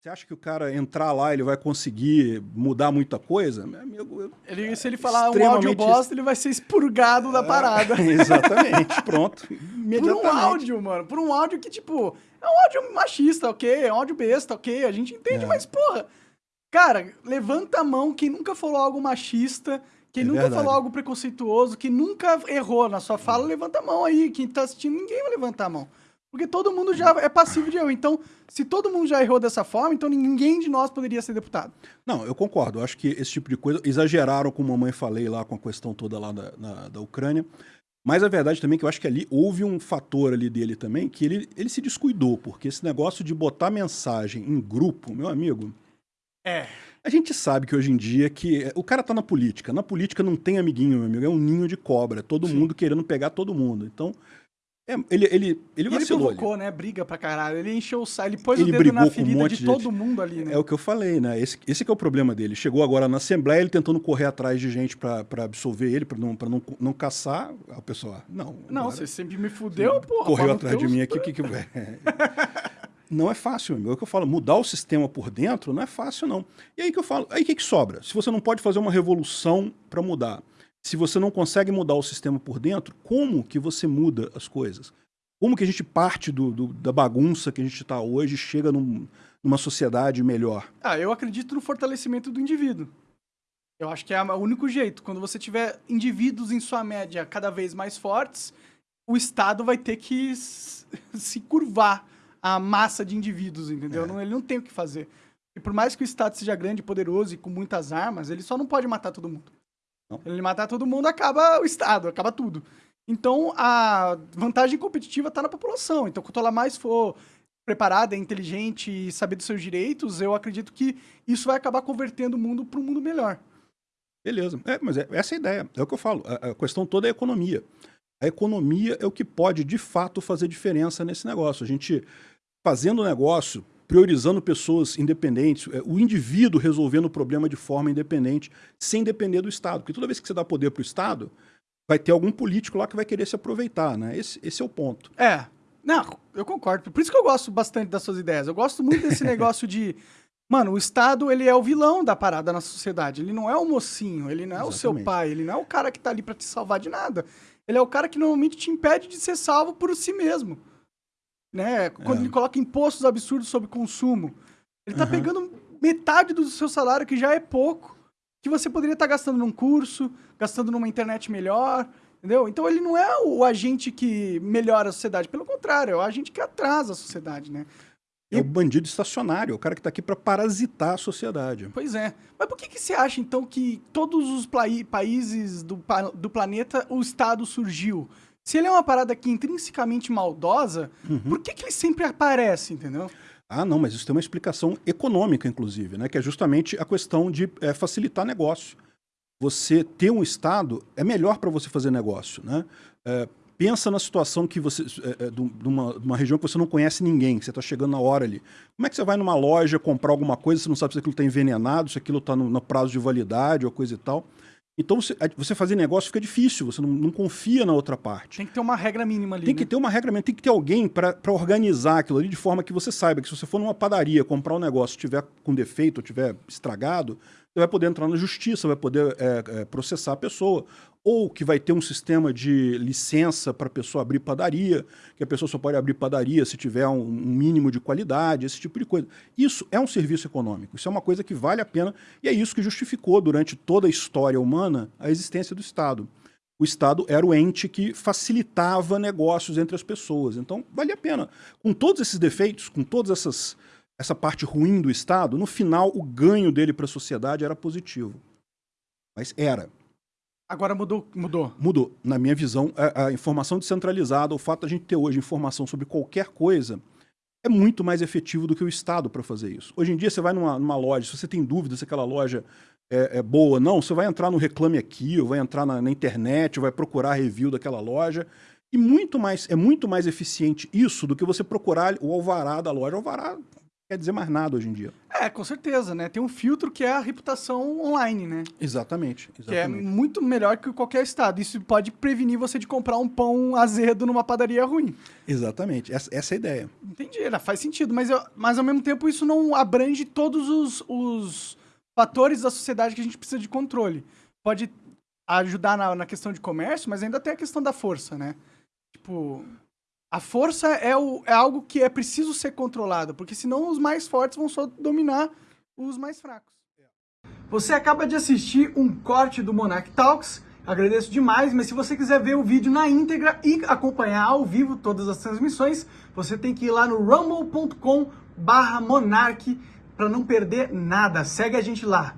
Você acha que o cara entrar lá, ele vai conseguir mudar muita coisa? Meu amigo, eu, ele, se ele falar extremamente... um áudio bosta, ele vai ser expurgado da parada. exatamente, pronto. Por um áudio, mano. Por um áudio que, tipo, é um áudio machista, ok? É um áudio besta, ok? A gente entende, é. mas, porra... Cara, levanta a mão quem nunca falou algo machista, quem é nunca verdade. falou algo preconceituoso, que nunca errou na sua fala, levanta a mão aí. Quem tá assistindo, ninguém vai levantar a mão. Porque todo mundo já é passivo de erro. Então, se todo mundo já errou dessa forma, então ninguém de nós poderia ser deputado. Não, eu concordo. Eu acho que esse tipo de coisa exageraram, como a mamãe falei lá com a questão toda lá da, na, da Ucrânia. Mas a verdade também é que eu acho que ali houve um fator ali dele também que ele, ele se descuidou, porque esse negócio de botar mensagem em grupo, meu amigo. É. A gente sabe que hoje em dia que o cara tá na política. Na política não tem amiguinho, meu amigo. É um ninho de cobra. É todo Sim. mundo querendo pegar todo mundo. Então, é, ele, ele, ele vacilou. Ele provocou, ali. né? Briga pra caralho. Ele encheu o saco, ele pôs ele o dedo na ferida um de, de todo mundo ali, né? É o que eu falei, né? Esse, esse é o problema dele. Chegou agora na Assembleia, ele tentando correr atrás de gente pra, pra absolver ele, pra não, pra não, não caçar. a pessoa, não. Não, agora, você sempre me fudeu, porra. Correu atrás de mim aqui, o que que... não é fácil, meu. É o que eu falo, mudar o sistema por dentro não é fácil, não. E aí que eu falo, aí o que, que sobra? Se você não pode fazer uma revolução para mudar, se você não consegue mudar o sistema por dentro, como que você muda as coisas? Como que a gente parte do, do da bagunça que a gente está hoje e chega num, numa sociedade melhor? Ah, eu acredito no fortalecimento do indivíduo. Eu acho que é o único jeito. Quando você tiver indivíduos em sua média cada vez mais fortes, o Estado vai ter que se curvar à massa de indivíduos, entendeu? É. Não, ele não tem o que fazer. E por mais que o Estado seja grande, poderoso e com muitas armas, ele só não pode matar todo mundo. Não. Ele matar todo mundo, acaba o Estado, acaba tudo. Então, a vantagem competitiva está na população. Então, quanto ela mais for preparada, inteligente e saber dos seus direitos, eu acredito que isso vai acabar convertendo o mundo para um mundo melhor. Beleza. É, mas é, essa é a ideia. É o que eu falo. A, a questão toda é a economia. A economia é o que pode, de fato, fazer diferença nesse negócio. A gente, fazendo o negócio, priorizando pessoas independentes, é, o indivíduo resolvendo o problema de forma independente, sem depender do Estado. Porque toda vez que você dá poder para o Estado, vai ter algum político lá que vai querer se aproveitar, né? Esse, esse é o ponto. É. Não, eu concordo. Por isso que eu gosto bastante das suas ideias. Eu gosto muito desse negócio de... Mano, o Estado, ele é o vilão da parada na sociedade. Ele não é o mocinho, ele não é Exatamente. o seu pai, ele não é o cara que tá ali para te salvar de nada. Ele é o cara que normalmente te impede de ser salvo por si mesmo. Né? Quando é. ele coloca impostos absurdos sobre consumo. Ele tá uhum. pegando metade do seu salário, que já é pouco, que você poderia estar gastando num curso, gastando numa internet melhor, entendeu? Então ele não é o agente que melhora a sociedade, pelo contrário, é o agente que atrasa a sociedade, né? É o bandido estacionário, é o cara que está aqui para parasitar a sociedade. Pois é. Mas por que, que você acha, então, que todos os países do, do planeta o Estado surgiu? Se ele é uma parada aqui intrinsecamente maldosa, uhum. por que, que ele sempre aparece, entendeu? Ah, não, mas isso tem uma explicação econômica, inclusive, né? que é justamente a questão de é, facilitar negócio. Você ter um Estado é melhor para você fazer negócio. Né? É, pensa na situação que você, é, é, de, uma, de uma região que você não conhece ninguém, que você está chegando na hora ali. Como é que você vai numa loja comprar alguma coisa, você não sabe se aquilo está envenenado, se aquilo está no, no prazo de validade ou coisa e tal. Então, você, você, fazer negócio fica difícil, você não, não, confia na outra parte. Tem que ter uma regra mínima ali. Tem né? que ter uma regra mínima, tem que ter alguém para organizar aquilo ali de forma que você saiba que se você for numa padaria comprar um negócio, tiver com defeito ou tiver estragado, vai poder entrar na justiça, vai poder é, é, processar a pessoa. Ou que vai ter um sistema de licença para a pessoa abrir padaria, que a pessoa só pode abrir padaria se tiver um, um, mínimo de qualidade, esse tipo de coisa. Isso é um serviço econômico, isso é uma coisa que vale a pena, e é isso que justificou durante toda a história humana a existência do Estado. O Estado era o ente que facilitava negócios entre as pessoas. Então, vale a pena. Com todos esses defeitos, com todas essas essa parte ruim do Estado, no final o ganho dele para a sociedade era positivo. Mas era. Agora mudou, mudou. Mudou. Na minha visão, a, a informação descentralizada, o fato de a gente ter hoje informação sobre qualquer coisa, é muito mais efetivo do que o Estado para fazer isso. Hoje em dia, você vai numa, numa, loja, se você tem dúvida se aquela loja é, é, boa ou não, você vai entrar no Reclame Aqui, ou vai entrar na, na internet, ou vai procurar review daquela loja, e muito mais, é muito mais eficiente isso do que você procurar o alvará da loja. O alvará quer dizer mais nada hoje em dia. É, com certeza, né? Tem um filtro que é a reputação online, né? Exatamente, exatamente. Que é muito melhor que qualquer estado. Isso pode prevenir você de comprar um pão azedo numa padaria ruim. Exatamente, essa, essa é a ideia. Entendi, faz sentido, mas, eu, mas ao mesmo tempo isso não abrange todos os, os fatores da sociedade que a gente precisa de controle. Pode ajudar na, na questão de comércio, mas ainda tem a questão da força, né? Tipo, a força é, o, é algo que é preciso ser controlado, porque senão os mais fortes vão só dominar os mais fracos. Você acaba de assistir um corte do Monarch Talks, agradeço demais, mas se você quiser ver o vídeo na íntegra e acompanhar ao vivo todas as transmissões, você tem que ir lá no rumble.com barra Monarch para não perder nada. Segue a gente lá.